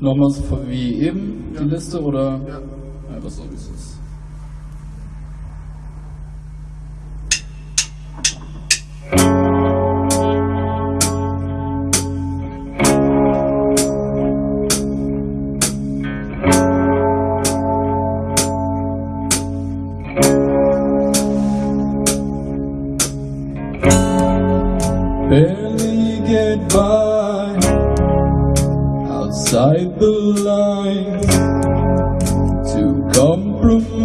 Nochmal so wie eben Ja. die Liste oder Ja. einfach so wie es ist? Barely get by outside the lines to compromise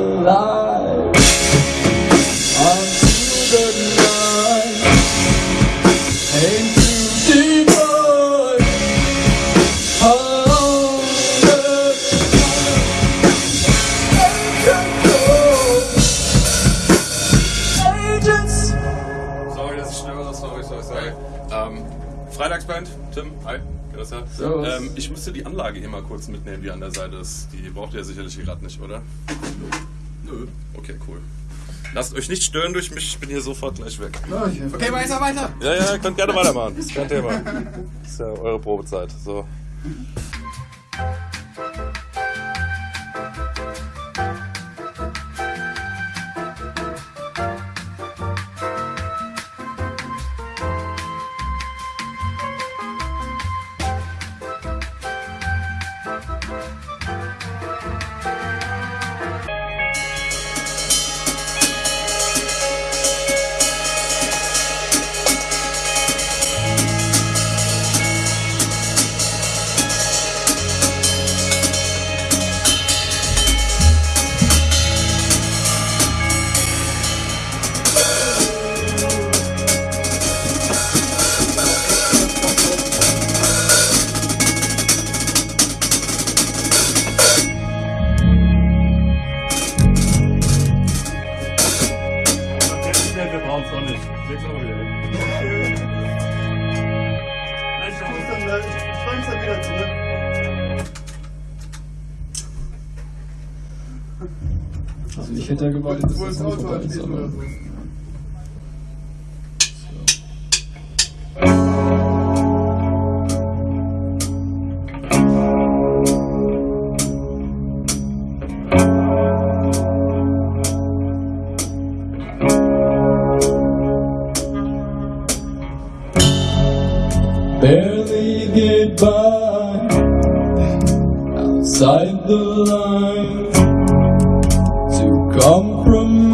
lie until the night ain't too deep. Agents. Sorry, dass ich störe, sorry, sorry, sorry. Ähm, Freitagsband, Tim, hi. Servus. Ähm, ich müsste die Anlage hier mal kurz mitnehmen, die an der Seite ist. Die braucht ihr sicherlich gerade nicht, oder? Okay, cool. Lasst euch nicht stören durch mich, ich bin hier sofort gleich weg. Okay, weiter, weiter. Ja, ja, ihr könnt gerne weitermachen, ist kein Thema. Ist ja eure Probezeit. So. Ich hätte ja gewartet, dass Wo das das dann Auto vorbei ist, ansteht oder aber so. barely get by outside the lines come from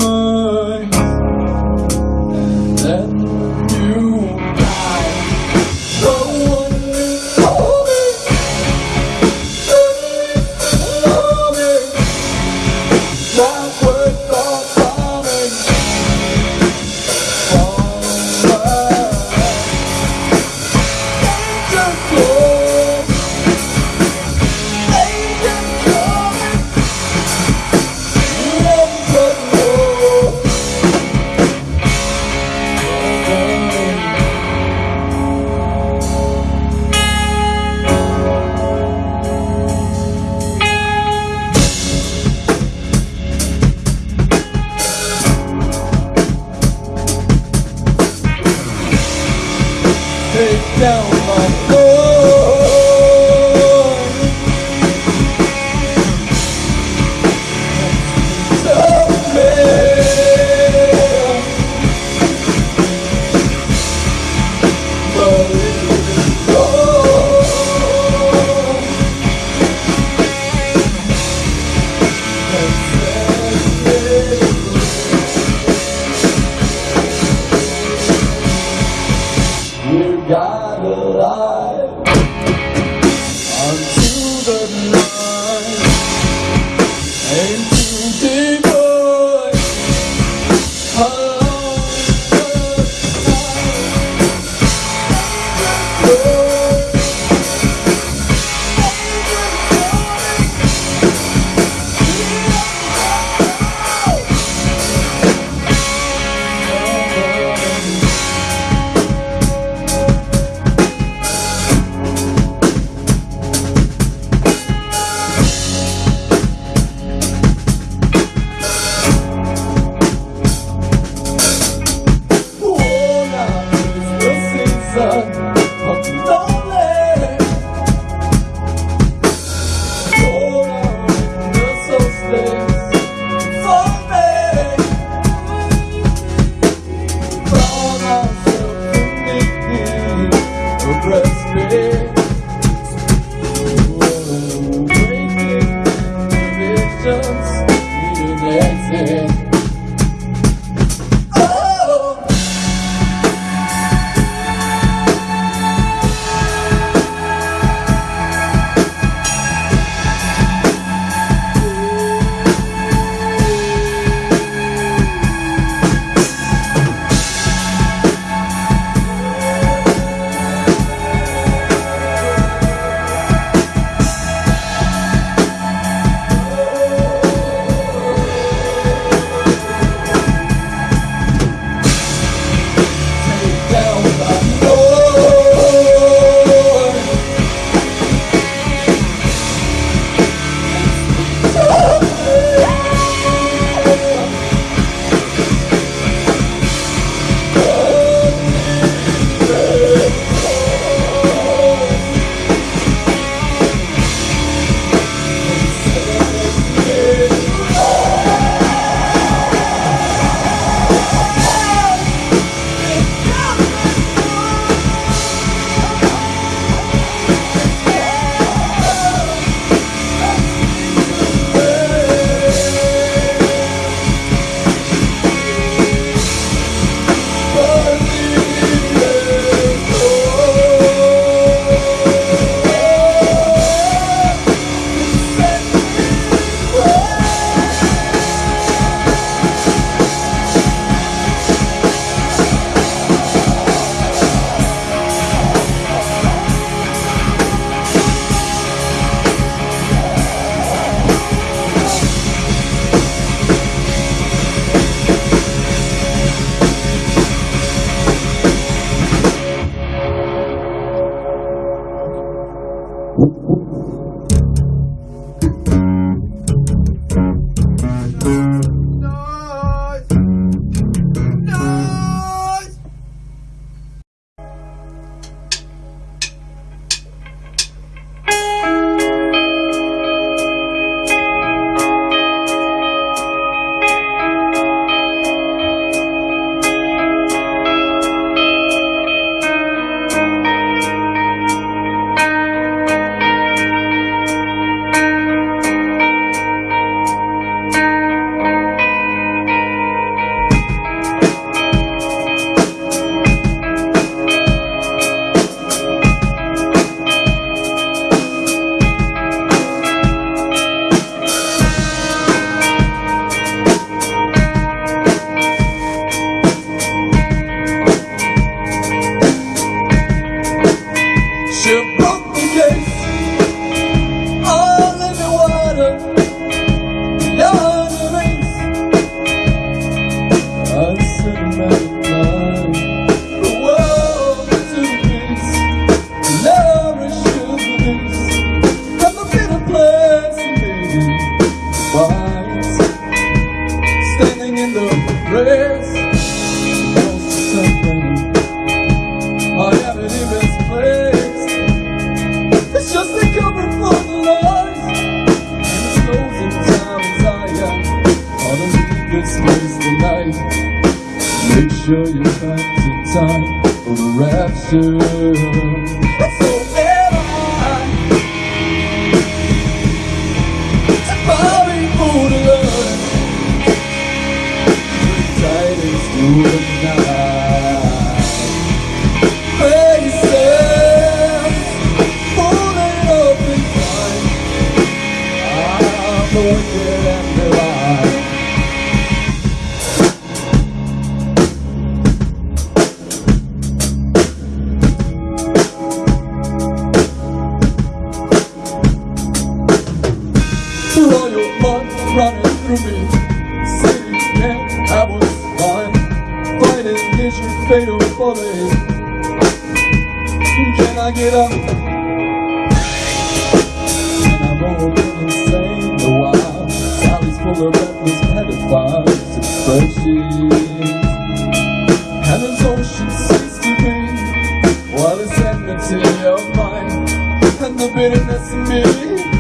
Sendo bitter nesse meio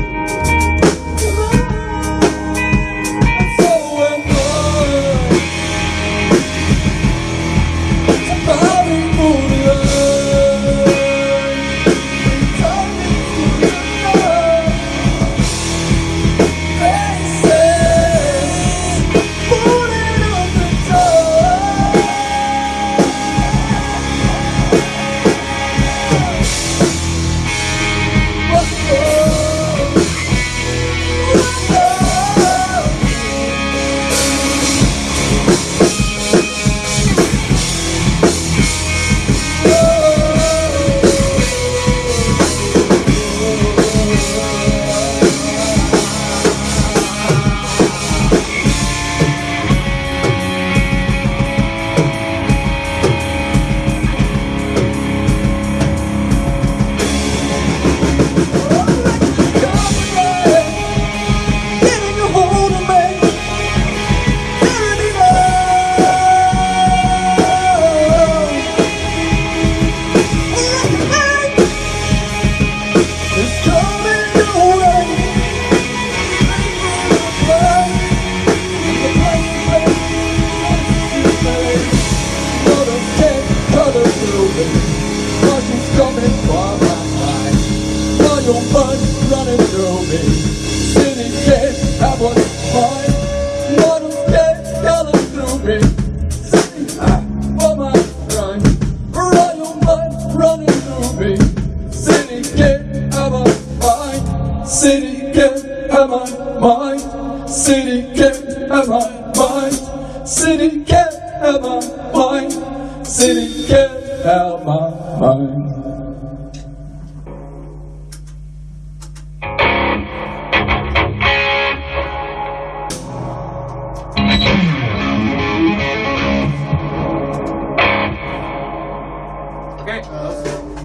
far. Now your mind running through me. City can't have what's Okay. Uh,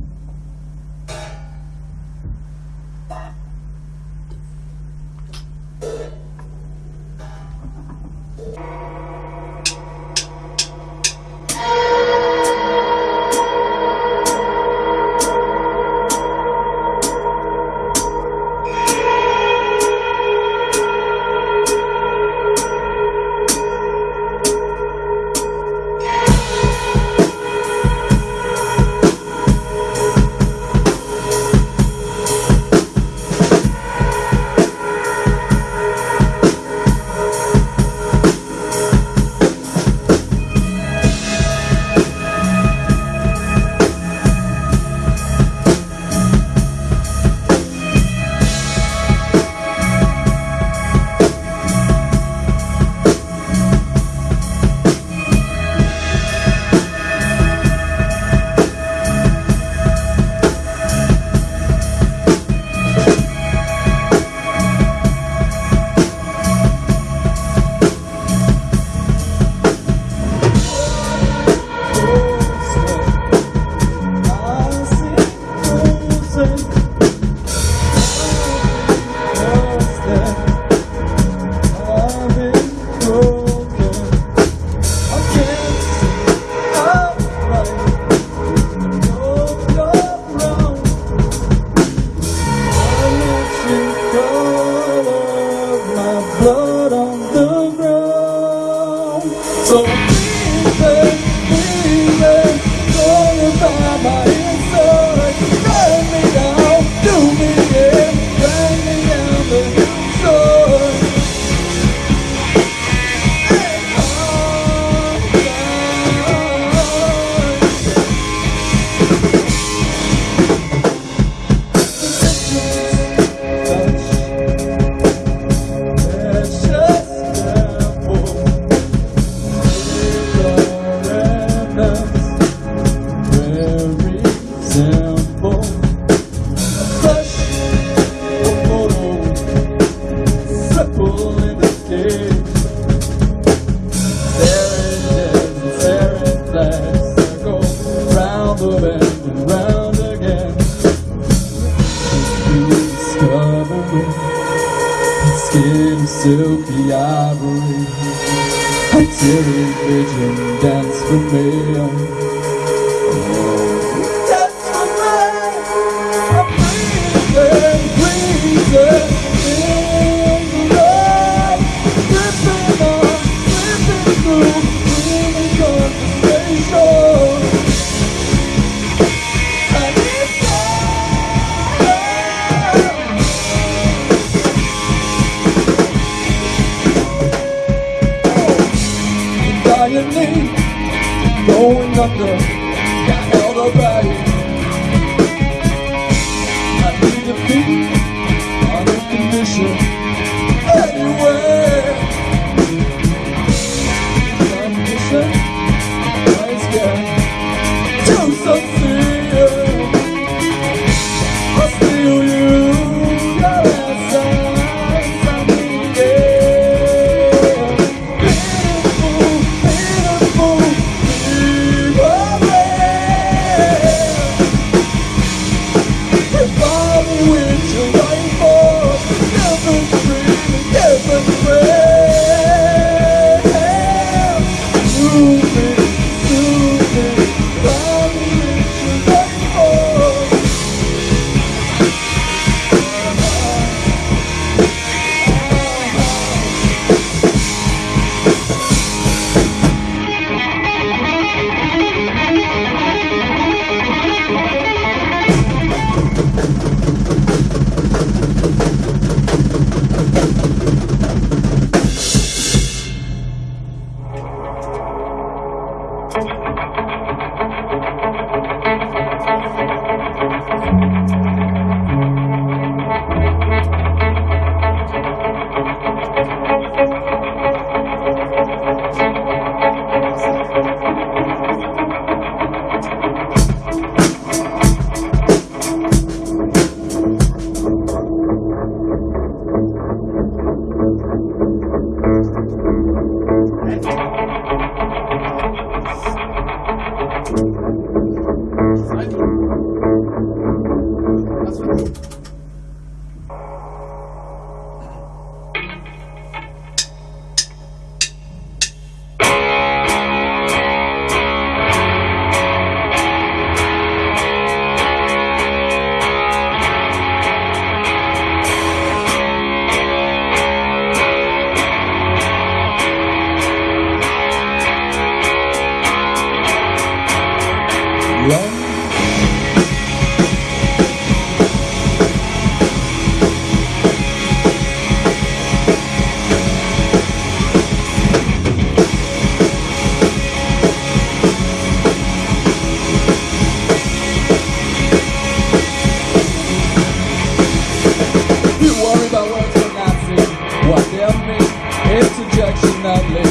not live.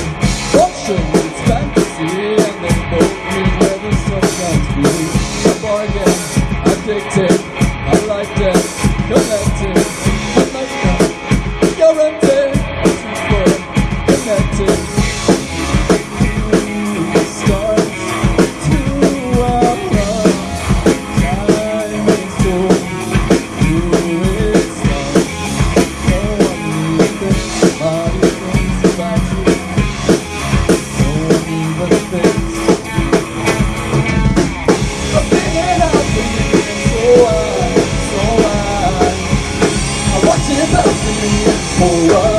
Oh. world.